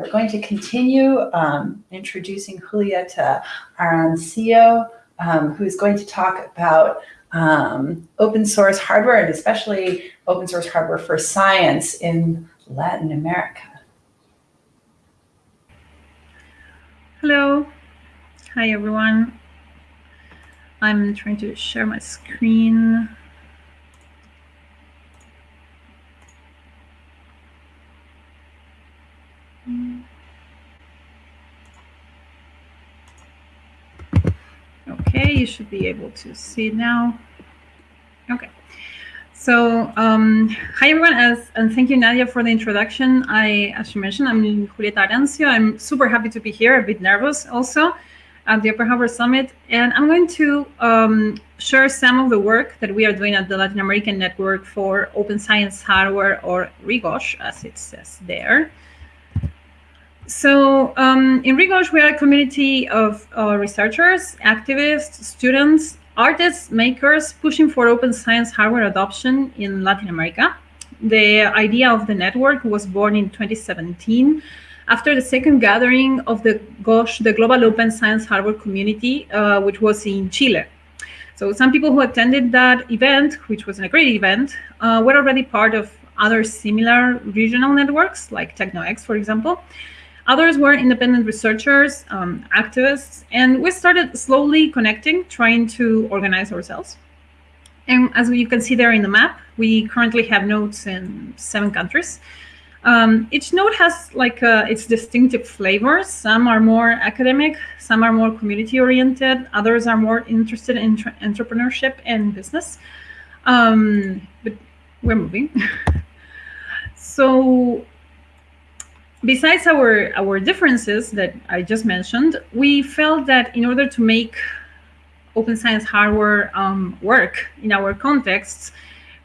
We're going to continue um, introducing Julieta Arancio, um, who's going to talk about um, open source hardware and especially open source hardware for science in Latin America. Hello. Hi, everyone. I'm trying to share my screen. Okay, you should be able to see it now. Okay. So, um, hi everyone, as, and thank you, Nadia, for the introduction. I, as you mentioned, I'm Julieta Arancio. I'm super happy to be here, a bit nervous also at the Open Hardware Summit. And I'm going to um, share some of the work that we are doing at the Latin American Network for Open Science Hardware, or reGOSH, as it says there. So um, in reGOSH, we are a community of uh, researchers, activists, students, artists, makers pushing for open science hardware adoption in Latin America. The idea of the network was born in 2017 after the second gathering of the GOSH, the Global Open Science Hardware Community, uh, which was in Chile. So some people who attended that event, which was a great event, uh, were already part of other similar regional networks, like TECNOx, for example. Others were independent researchers, um, activists, and we started slowly connecting, trying to organize ourselves. And as you can see there in the map, we currently have nodes in seven countries. Um, each node has like uh, its distinctive flavors. Some are more academic, some are more community oriented, others are more interested in entrepreneurship and business. Um, but we're moving. so besides our our differences that I just mentioned, we felt that in order to make open science hardware um, work in our contexts,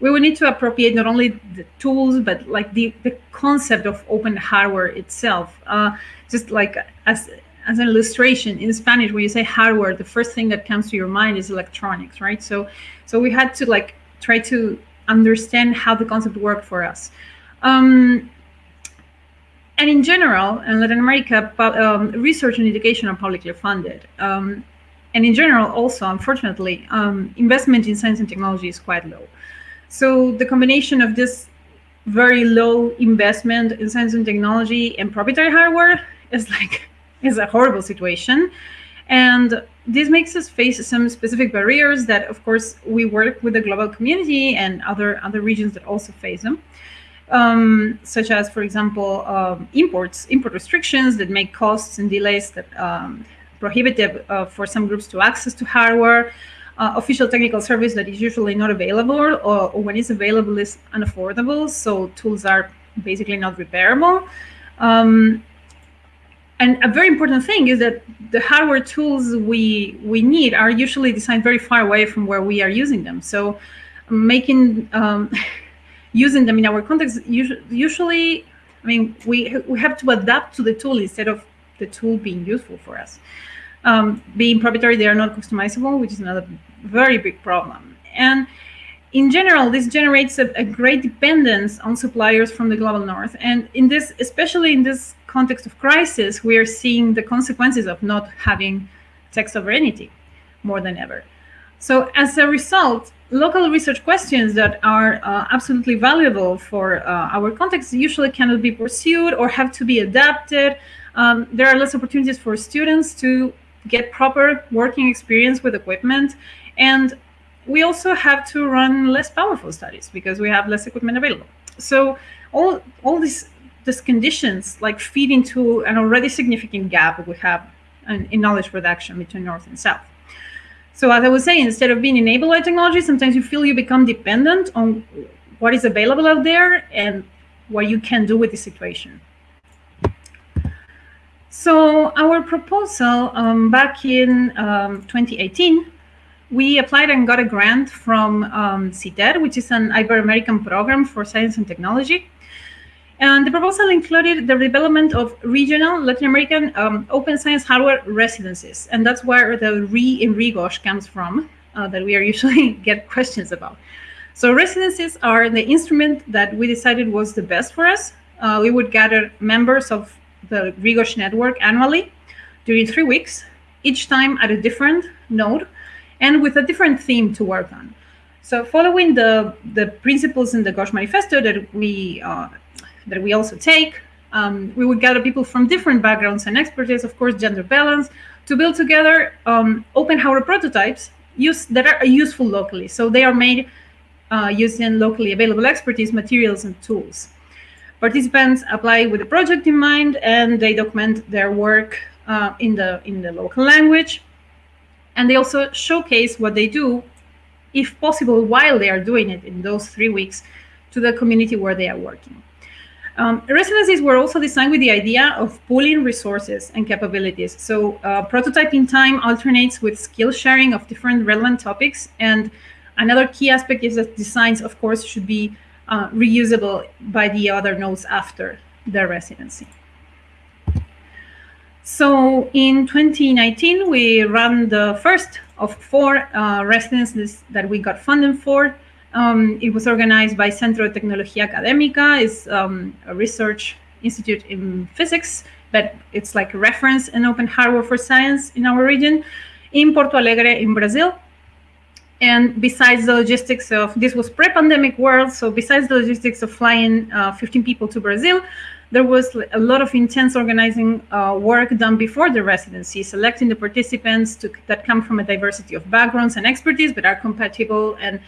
we would need to appropriate not only the tools but like the the concept of open hardware itself. Uh, just like as as an illustration in Spanish, when you say hardware, the first thing that comes to your mind is electronics, right? So so we had to like try to understand how the concept worked for us. Um, and in general, in Latin America, um, research and education are publicly funded. Um, and in general, also, unfortunately, um, investment in science and technology is quite low. So the combination of this very low investment in science and technology and proprietary hardware is like is a horrible situation. And this makes us face some specific barriers that, of course, we work with the global community and other other regions that also face them um, such as, for example, um, imports, import restrictions that make costs and delays that um, prohibitive uh, for some groups to access to hardware, uh, official technical service that is usually not available or, or, when it's available is unaffordable, so tools are basically not repairable. Um, and a very important thing is that the hardware tools we we need are usually designed very far away from where we are using them. So making um, using them in our context, usually, I mean, we, we have to adapt to the tool instead of the tool being useful for us. Um, being proprietary, they are not customizable, which is another very big problem. And in general, this generates a, a, great dependence on suppliers from the global north. And in this, especially in this context of crisis, we are seeing the consequences of not having tech sovereignty more than ever. So as a result, local research questions that are uh, absolutely valuable for uh, our context usually cannot be pursued or have to be adapted. Um, there are less opportunities for students to get proper working experience with equipment. And we also have to run less powerful studies because we have less equipment available. So all, all these, these conditions like feed into an already significant gap we have in, in knowledge production between North and South. So as I was saying, instead of being enabled by technology, sometimes you feel you become dependent on what is available out there and what you can do with the situation. So our proposal um, back in um, 2018, we applied and got a grant from um, CYTED, which is an Ibero-American program for science and technology. And the proposal included the development of regional Latin American um, open science hardware residencies. And that's where the re in reGOSH comes from, uh, that we are usually get questions about. So residencies are the instrument that we decided was the best for us. Uh, we would gather members of the RIGOS network annually during three weeks, each time at a different node and with a different theme to work on. So following the, the principles in the GOSH manifesto that we, uh, that we also take, um, we would gather people from different backgrounds and expertise, of course, gender balance, to build together um, open hardware prototypes use, that are useful locally. So they are made uh, using locally available expertise, materials, and tools. Participants apply with the project in mind, and they document their work uh, in the in the local language, and they also showcase what they do, if possible, while they are doing it in those three weeks, to the community where they are working. Um, residencies were also designed with the idea of pooling resources and capabilities. So uh, prototyping time alternates with skill sharing of different relevant topics. And another key aspect is that designs, of course, should be uh, reusable by the other nodes after the residency. So in 2019, we ran the first of four uh, residencies that we got funding for. Um, it was organized by Centro de Tecnología Académica, it's um, a research institute in physics, but it's like a reference in open hardware for science in our region, in Porto Alegre in Brazil. And besides the logistics of, this was pre-pandemic world, so besides the logistics of flying uh, 15 people to Brazil, there was a lot of intense organizing uh, work done before the residency, selecting the participants to, that come from a diversity of backgrounds and expertise, but are compatible and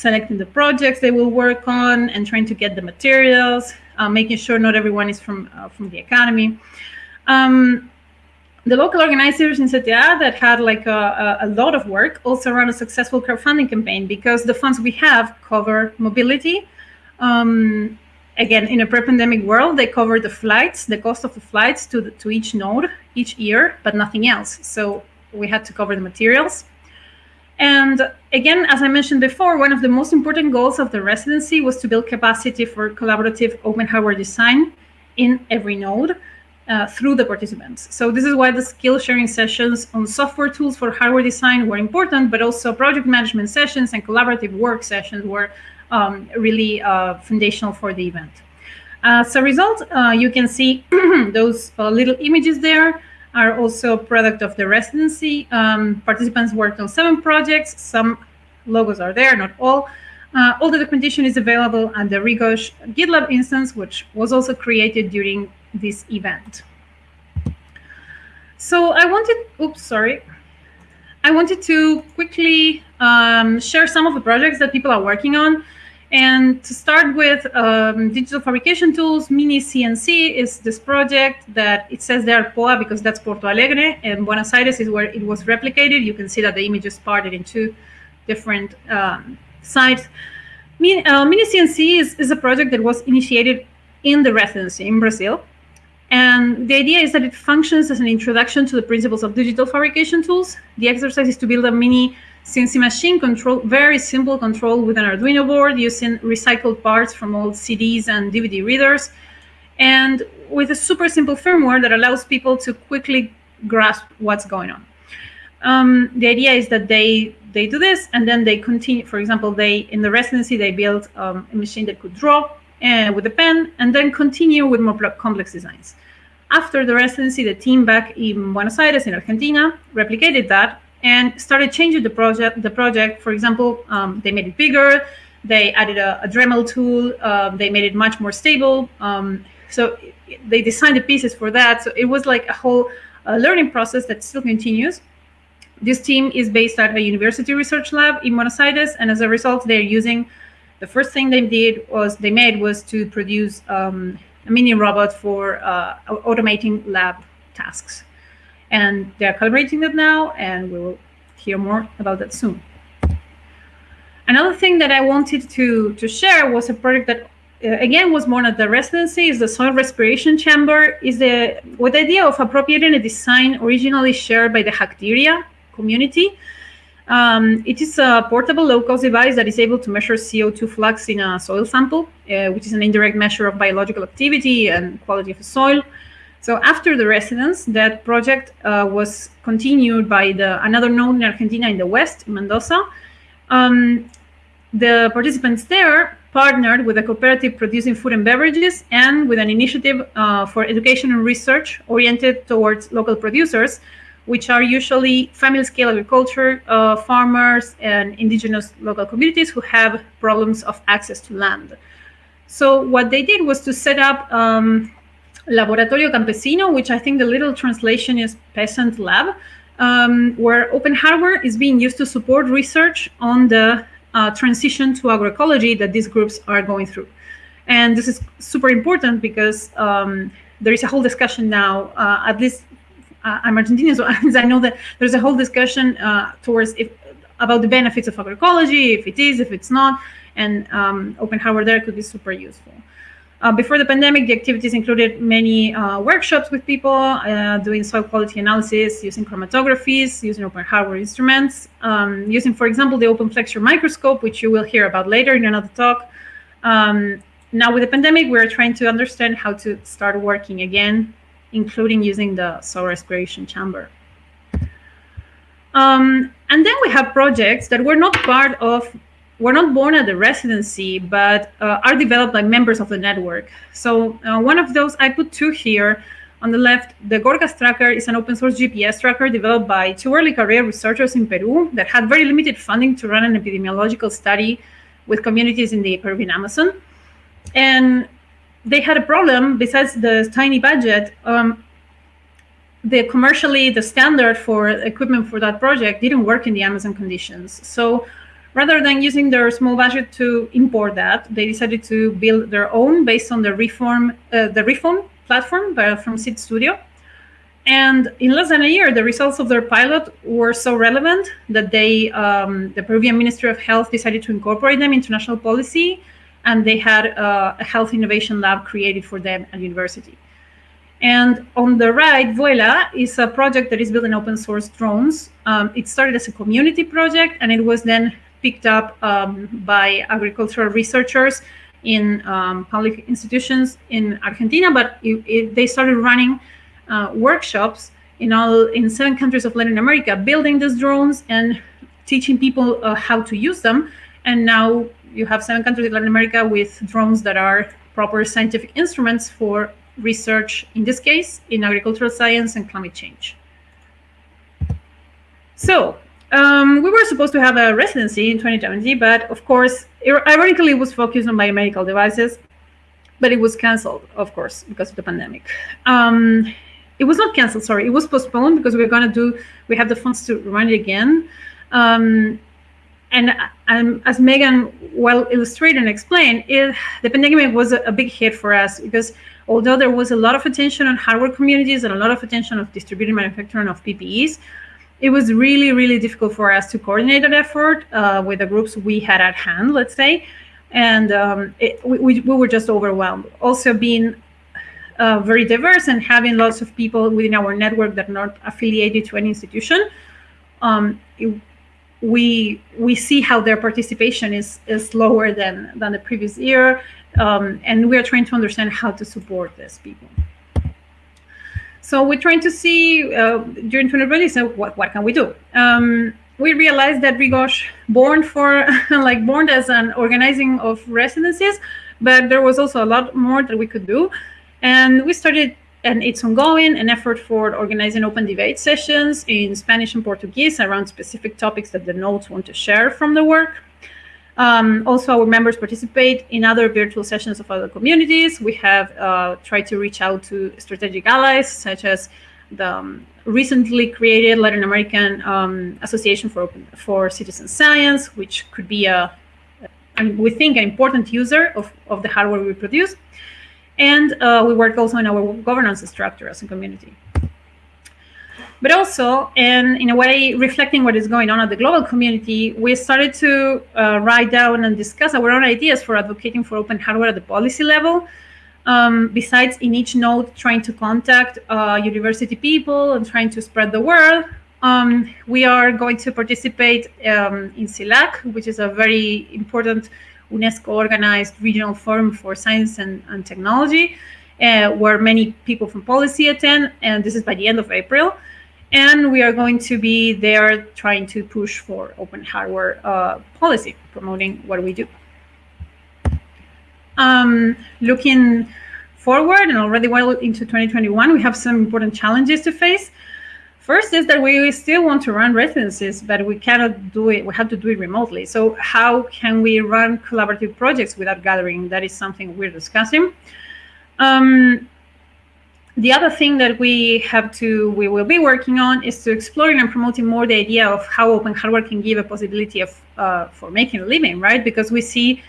selecting the projects they will work on and trying to get the materials, uh, making sure not everyone is from, uh, from the academy. Um, the local organizers in CTA that had like a, a, lot of work also ran a successful crowdfunding campaign because the funds we have cover mobility. Um, again, in a pre-pandemic world, they cover the flights, the cost of the flights to, the, to each node each year, but nothing else. So we had to cover the materials. And again, as I mentioned before, one of the most important goals of the residency was to build capacity for collaborative open hardware design in every node uh, through the participants. So this is why the skill sharing sessions on software tools for hardware design were important, but also project management sessions and collaborative work sessions were um, really uh, foundational for the event. As a result, uh, you can see those uh, little images there are also a product of the residency. Um, participants worked on seven projects. Some logos are there, not all. Uh, all the documentation is available at the reGOSH GitLab instance, which was also created during this event. So I wanted, oops, sorry. I wanted to quickly um, share some of the projects that people are working on. And to start with um, digital fabrication tools, Mini CNC is this project that it says there POA because that's Porto Alegre and Buenos Aires is where it was replicated. You can see that the image is parted in two different um, sites. Mini, uh, Mini CNC is, is a project that was initiated in the residency in Brazil. And the idea is that it functions as an introduction to the principles of digital fabrication tools. The exercise is to build a mini CNC machine control, very simple control with an Arduino board using recycled parts from old CDs and DVD readers, and with a super simple firmware that allows people to quickly grasp what's going on. Um, the idea is that they they do this and then they continue. For example, they in the residency they built um, a machine that could draw uh, with a pen and then continue with more complex designs. After the residency, the team back in Buenos Aires in Argentina replicated that and started changing the project. The project, for example, um, they made it bigger. They added a, a Dremel tool. Um, they made it much more stable. Um, so they designed the pieces for that. So it was like a whole uh, learning process that still continues. This team is based at a university research lab in Buenos Aires, and as a result, they're using the first thing they did was they made was to produce um, a mini robot for uh, automating lab tasks. And they're calibrating that now, and we will hear more about that soon. Another thing that I wanted to, to share was a project that, uh, again, was born at the residency, is the soil respiration chamber, is the with the idea of appropriating a design originally shared by the Hackteria community um, it is a portable low-cost device that is able to measure CO2 flux in a soil sample, uh, which is an indirect measure of biological activity and quality of the soil. So after the residence, that project uh, was continued by the another node in Argentina in the west, Mendoza. Um, the participants there partnered with a cooperative producing food and beverages and with an initiative uh, for education and research oriented towards local producers, which are usually family scale agriculture, uh, farmers, and indigenous local communities who have problems of access to land. So what they did was to set up um, Laboratorio Campesino, which I think the little translation is peasant lab, um, where open hardware is being used to support research on the uh, transition to agroecology that these groups are going through. And this is super important because um, there is a whole discussion now, uh, at least uh, I'm Argentinian, so I know that there's a whole discussion uh, towards if, about the benefits of agroecology, if it is, if it's not, and um, open hardware there could be super useful. Uh, before the pandemic, the activities included many uh, workshops with people uh, doing soil quality analysis, using chromatographies, using open hardware instruments, um, using, for example, the OpenFlexure microscope, which you will hear about later in another talk. Um, now with the pandemic, we're trying to understand how to start working again, including using the soil respiration chamber. Um, and then we have projects that were not part of were not born at the residency, but uh, are developed by members of the network. So uh, one of those, I put two here. On the left, the Gorgas tracker is an open source GPS tracker developed by two early career researchers in Peru that had very limited funding to run an epidemiological study with communities in the Peruvian Amazon. And they had a problem besides the tiny budget. Um, the commercially, the standard for equipment for that project didn't work in the Amazon conditions. So Rather than using their small budget to import that, they decided to build their own based on the RePhone, uh, the RePhone platform from Seeed Studio. And in less than a year, the results of their pilot were so relevant that they, um, the Peruvian Ministry of Health decided to incorporate them into national policy, and they had uh, a health innovation lab created for them at university. And on the right, Vuela is a project that is building open source drones. Um, it started as a community project, and it was then picked up um, by agricultural researchers in um, public institutions in Argentina, but it, it, they started running uh, workshops in all in seven countries of Latin America, building these drones and teaching people uh, how to use them. And now you have seven countries in Latin America with drones that are proper scientific instruments for research, in this case, in agricultural science and climate change. So um, we were supposed to have a residency in 2020, but of course, ironically, it was focused on biomedical devices, but it was canceled, of course, because of the pandemic. Um, it was not canceled, sorry, it was postponed because we are going to do, we have the funds to run it again. Um, and um, as Megan well illustrated and explained, it, the pandemic was a, a, big hit for us because although there was a lot of attention on hardware communities and a lot of attention of distributed manufacturing of PPEs, it was really, really difficult for us to coordinate that effort uh, with the groups we had at hand, let's say. And um, it, we, we were just overwhelmed. Also being uh, very diverse and having lots of people within our network that are not affiliated to any institution, um, it, we we see how their participation is is lower than than the previous year, um, and we are trying to understand how to support these people. So we're trying to see uh, during 2020, so what, what can we do? Um, we realized that reGOSH born for like born as an organizing of residencies, but there was also a lot more that we could do. And we started, and it's ongoing, an effort for organizing open debate sessions in Spanish and Portuguese around specific topics that the nodes want to share from the work. Um, also, our members participate in other virtual sessions of other communities. We have uh, tried to reach out to strategic allies, such as the um, recently created Latin American um, Association for Open, for Citizen Science, which could be a, and we think, an important user of, of the hardware we produce. And uh, we work also on our governance structure as a community but also, and in a way, reflecting what is going on at the global community, we started to uh, write down and discuss our own ideas for advocating for open hardware at the policy level. Um, besides, in each node, trying to contact uh, university people and trying to spread the word, um, we are going to participate um, in CILAC, which is a very important UNESCO-organized regional forum for science and, and technology, uh, where many people from policy attend, and this is by the end of April. And we are going to be there trying to push for open hardware uh, policy, promoting what we do. Um, looking forward and already well into 2021, we have some important challenges to face. First is that we still want to run residencies, but we cannot do it. We have to do it remotely. So how can we run collaborative projects without gathering? That is something we're discussing. Um, the other thing that we have to, we will be working on is to exploring and promoting more the idea of how open hardware can give a possibility of uh, for making a living, right? Because we see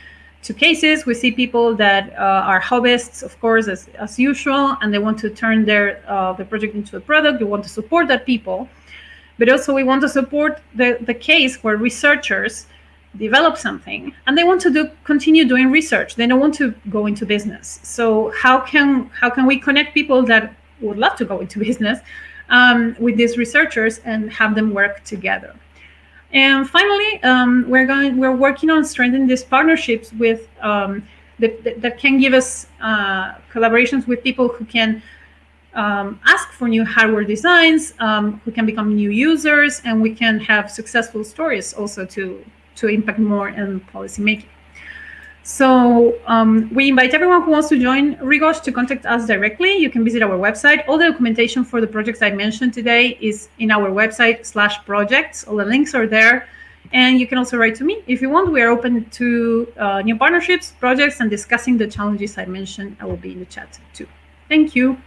two cases. We see people that uh, are hobbyists, of course, as, as usual, and they want to turn their uh, the project into a product. We want to support that people, but also we want to support the, the case where researchers develop something and they want to do continue doing research. They don't want to go into business. So how can how can we connect people that would love to go into business um, with these researchers and have them work together? And finally, um, we're going we're working on strengthening these partnerships with um, that, that, can give us uh, collaborations with people who can um, ask for new hardware designs, um, who can become new users, and we can have successful stories also to to impact more in policymaking. So um, we invite everyone who wants to join reGOSH to contact us directly. You can visit our website. All the documentation for the projects I mentioned today is in our website slash projects. All the links are there. And you can also write to me if you want. We are open to uh, new partnerships, projects, and discussing the challenges I mentioned. I will be in the chat too. Thank you.